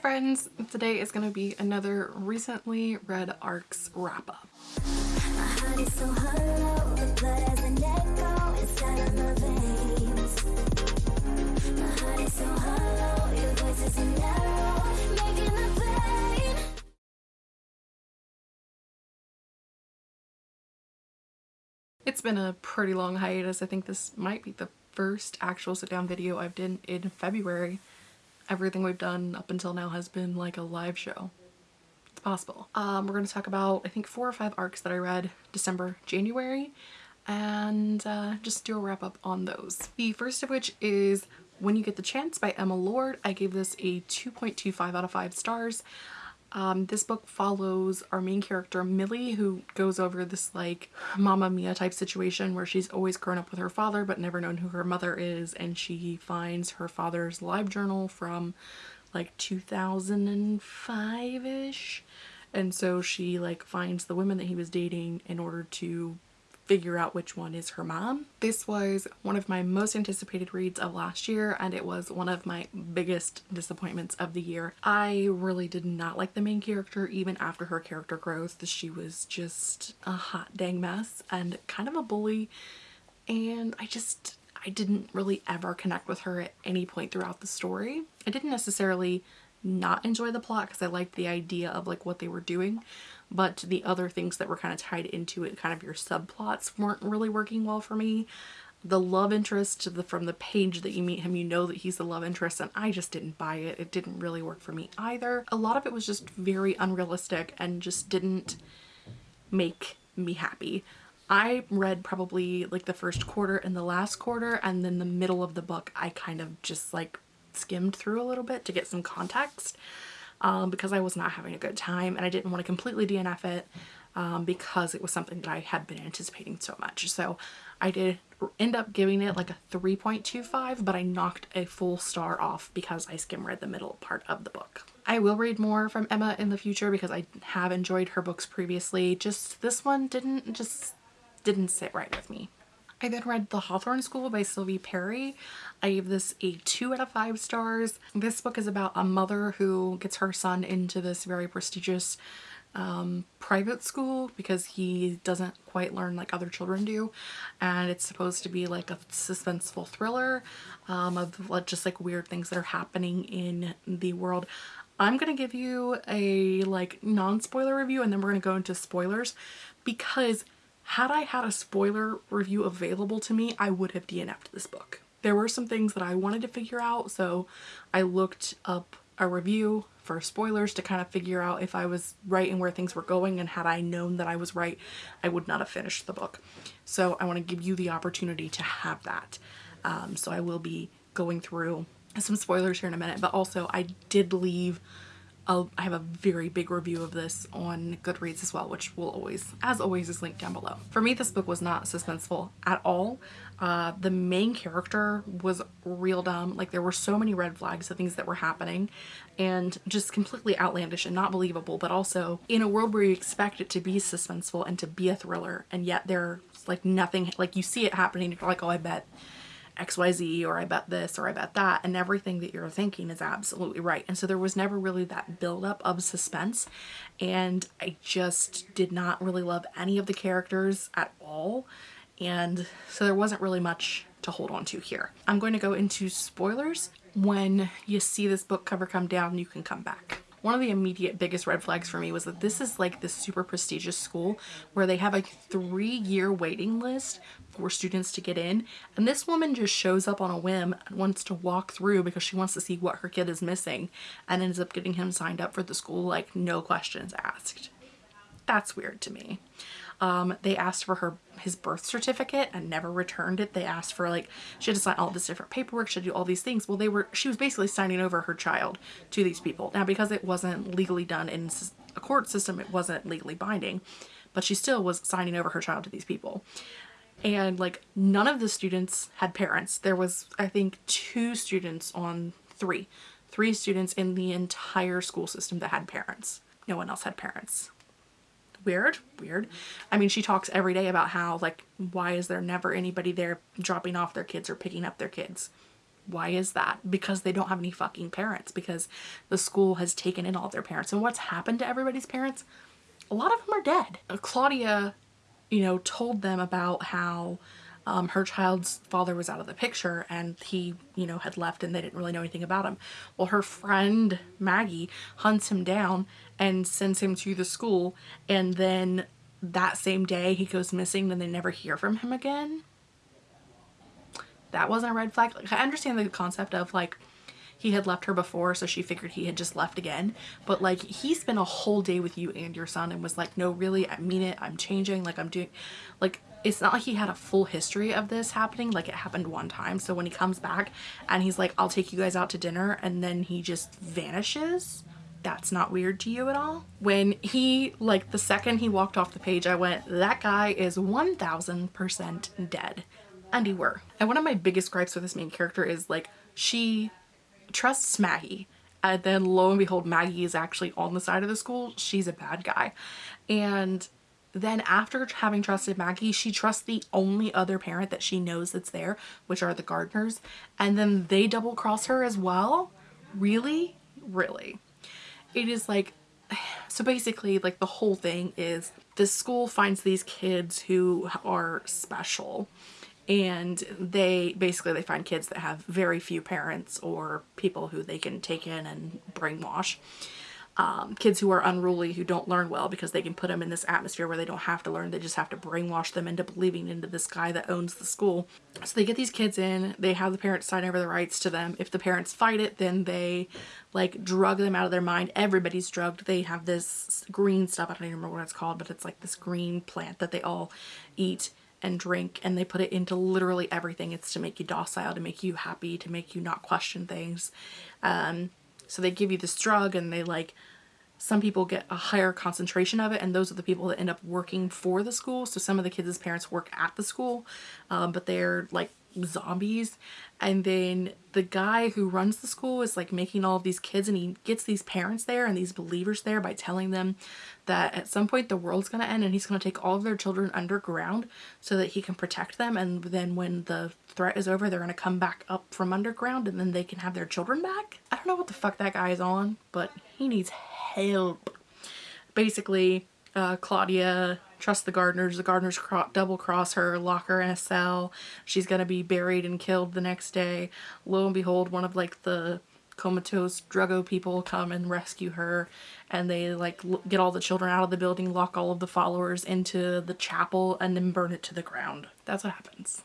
friends! Today is going to be another recently read ARCs wrap up. It's been a pretty long hiatus. I think this might be the first actual sit down video I've done in February everything we've done up until now has been like a live show. It's possible. Um, we're going to talk about I think four or five arcs that I read December, January and uh, just do a wrap up on those. The first of which is When You Get the Chance by Emma Lord. I gave this a 2.25 out of 5 stars. Um, this book follows our main character Millie who goes over this like Mamma Mia type situation where she's always grown up with her father but never known who her mother is and she finds her father's live journal from like 2005-ish and so she like finds the women that he was dating in order to figure out which one is her mom. This was one of my most anticipated reads of last year and it was one of my biggest disappointments of the year. I really did not like the main character even after her character growth. She was just a hot dang mess and kind of a bully and I just I didn't really ever connect with her at any point throughout the story. I didn't necessarily not enjoy the plot because I liked the idea of like what they were doing but the other things that were kind of tied into it kind of your subplots weren't really working well for me. The love interest the, from the page that you meet him you know that he's the love interest and I just didn't buy it. It didn't really work for me either. A lot of it was just very unrealistic and just didn't make me happy. I read probably like the first quarter and the last quarter and then the middle of the book I kind of just like skimmed through a little bit to get some context um, because I was not having a good time and I didn't want to completely DNF it um, because it was something that I had been anticipating so much. So I did end up giving it like a 3.25 but I knocked a full star off because I skim read the middle part of the book. I will read more from Emma in the future because I have enjoyed her books previously. Just this one didn't just didn't sit right with me. I then read The Hawthorne School by Sylvie Perry. I gave this a 2 out of 5 stars. This book is about a mother who gets her son into this very prestigious um, private school because he doesn't quite learn like other children do and it's supposed to be like a suspenseful thriller um, of just like weird things that are happening in the world. I'm gonna give you a like non-spoiler review and then we're gonna go into spoilers because had I had a spoiler review available to me, I would have DNF'd this book. There were some things that I wanted to figure out, so I looked up a review for spoilers to kind of figure out if I was right and where things were going and had I known that I was right I would not have finished the book. So I want to give you the opportunity to have that. Um, so I will be going through some spoilers here in a minute but also I did leave I have a very big review of this on Goodreads as well, which will always, as always, is linked down below. For me, this book was not suspenseful at all. Uh, the main character was real dumb. Like there were so many red flags of things that were happening and just completely outlandish and not believable, but also in a world where you expect it to be suspenseful and to be a thriller and yet there's like nothing, like you see it happening, you're like, oh, I bet XYZ or I bet this or I bet that and everything that you're thinking is absolutely right. And so there was never really that buildup of suspense and I just did not really love any of the characters at all. And so there wasn't really much to hold on to here. I'm going to go into spoilers. When you see this book cover come down, you can come back. One of the immediate biggest red flags for me was that this is like this super prestigious school where they have a three year waiting list for students to get in. And this woman just shows up on a whim and wants to walk through because she wants to see what her kid is missing and ends up getting him signed up for the school like no questions asked. That's weird to me. Um, they asked for her his birth certificate and never returned it. They asked for like she had to sign all this different paperwork, she had to do all these things. Well, they were she was basically signing over her child to these people. Now, because it wasn't legally done in a court system, it wasn't legally binding, but she still was signing over her child to these people. And like none of the students had parents. There was I think two students on three, three students in the entire school system that had parents. No one else had parents weird weird i mean she talks every day about how like why is there never anybody there dropping off their kids or picking up their kids Why is that? Because they don't have any fucking parents because the school has taken in all their parents. And what's happened to everybody's parents? A lot of them are dead. Claudia, you know, told them about how um, her child's father was out of the picture and he, you know, had left and they didn't really know anything about him. Well, her friend Maggie hunts him down and sends him to the school and then that same day he goes missing and they never hear from him again. That wasn't a red flag. Like, I understand the concept of like he had left her before so she figured he had just left again but like he spent a whole day with you and your son and was like no really I mean it I'm changing like I'm doing like it's not like he had a full history of this happening like it happened one time. So when he comes back and he's like I'll take you guys out to dinner and then he just vanishes that's not weird to you at all? When he like the second he walked off the page I went that guy is 1000% dead. And he were. And one of my biggest gripes with this main character is like she trusts Maggie. And then lo and behold Maggie is actually on the side of the school. She's a bad guy. And then after having trusted Maggie, she trusts the only other parent that she knows that's there, which are the gardeners. And then they double cross her as well? Really? Really? It is like, so basically like the whole thing is this school finds these kids who are special and they basically they find kids that have very few parents or people who they can take in and brainwash um, kids who are unruly who don't learn well because they can put them in this atmosphere where they don't have to learn. They just have to brainwash them into believing into this guy that owns the school. So they get these kids in. They have the parents sign over the rights to them. If the parents fight it then they like drug them out of their mind. Everybody's drugged. They have this green stuff. I don't even remember what it's called but it's like this green plant that they all eat and drink and they put it into literally everything. It's to make you docile to make you happy to make you not question things. Um, so they give you this drug and they like some people get a higher concentration of it and those are the people that end up working for the school. So some of the kids' parents work at the school, um, but they're like zombies. And then the guy who runs the school is like making all of these kids and he gets these parents there and these believers there by telling them that at some point the world's going to end and he's going to take all of their children underground so that he can protect them. And then when the threat is over, they're going to come back up from underground and then they can have their children back. I don't know what the fuck that guy is on, but he needs help. Basically, uh, Claudia trusts the gardeners. The gardeners cro double cross her, lock her in a cell. She's gonna be buried and killed the next day. Lo and behold, one of like the comatose druggo people come and rescue her and they like get all the children out of the building, lock all of the followers into the chapel and then burn it to the ground. That's what happens.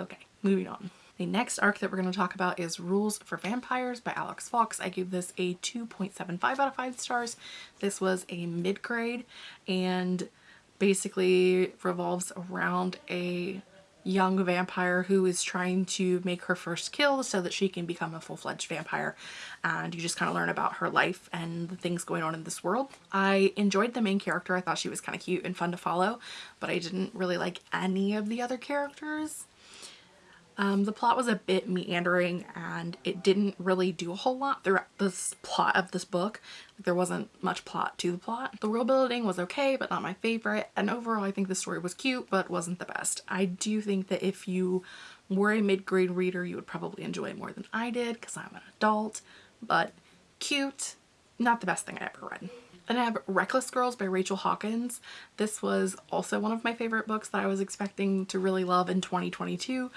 Okay, moving on. The next arc that we're going to talk about is Rules for Vampires by Alex Foulkes. I gave this a 2.75 out of 5 stars. This was a mid-grade and basically revolves around a young vampire who is trying to make her first kill so that she can become a full-fledged vampire and you just kind of learn about her life and the things going on in this world. I enjoyed the main character. I thought she was kind of cute and fun to follow but I didn't really like any of the other characters. Um, the plot was a bit meandering and it didn't really do a whole lot throughout this plot of this book. There wasn't much plot to the plot. The world building was okay but not my favorite and overall I think the story was cute but wasn't the best. I do think that if you were a mid-grade reader you would probably enjoy it more than I did because I'm an adult but cute, not the best thing I ever read. And I have Reckless Girls by Rachel Hawkins. This was also one of my favorite books that I was expecting to really love in 2022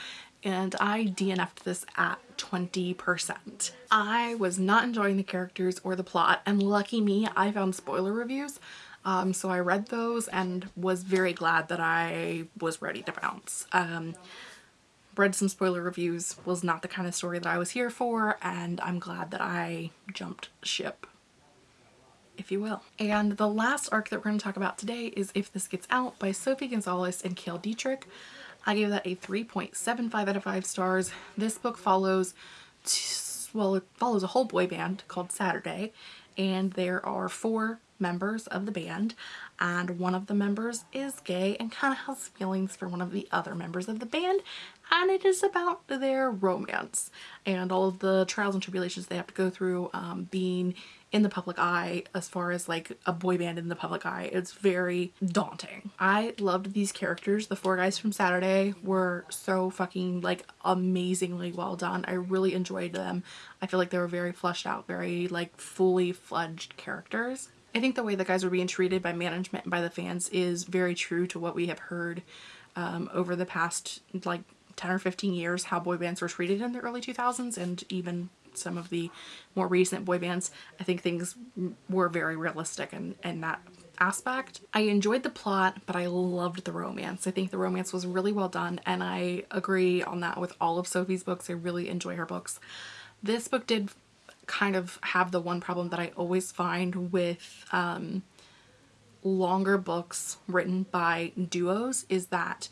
and I DNF'd this at 20%. I was not enjoying the characters or the plot and lucky me I found spoiler reviews um, so I read those and was very glad that I was ready to bounce. Um, read some spoiler reviews, was not the kind of story that I was here for and I'm glad that I jumped ship if you will. And the last arc that we're going to talk about today is If This Gets Out by Sophie Gonzales and Cale Dietrich. I gave that a 3.75 out of 5 stars. This book follows, well, it follows a whole boy band called Saturday, and there are four members of the band and one of the members is gay and kind of has feelings for one of the other members of the band and it is about their romance and all of the trials and tribulations they have to go through um, being in the public eye as far as like a boy band in the public eye. It's very daunting. I loved these characters. The four guys from Saturday were so fucking like amazingly well done. I really enjoyed them. I feel like they were very fleshed out, very like fully fledged characters. I think the way the guys were being treated by management and by the fans is very true to what we have heard um, over the past like 10 or 15 years how boy bands were treated in the early 2000s and even some of the more recent boy bands, I think things were very realistic in, in that aspect. I enjoyed the plot, but I loved the romance. I think the romance was really well done and I agree on that with all of Sophie's books. I really enjoy her books. This book did kind of have the one problem that I always find with um, longer books written by duos is that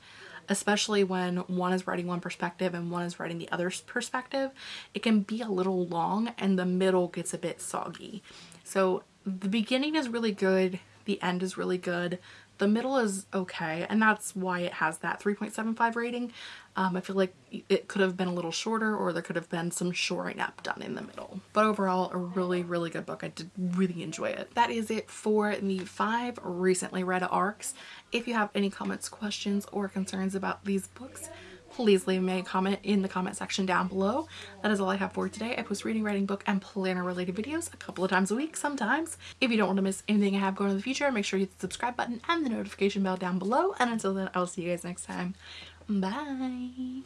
especially when one is writing one perspective and one is writing the other's perspective, it can be a little long and the middle gets a bit soggy. So the beginning is really good, the end is really good, the middle is okay and that's why it has that 3.75 rating. Um, I feel like it could have been a little shorter or there could have been some shoring up done in the middle. But overall, a really, really good book. I did really enjoy it. That is it for the five recently read ARCs. If you have any comments, questions, or concerns about these books, please leave me a comment in the comment section down below. That is all I have for today. I post reading, writing, book, and planner related videos a couple of times a week sometimes. If you don't want to miss anything I have going in the future, make sure you hit the subscribe button and the notification bell down below. And until then, I will see you guys next time. Bye.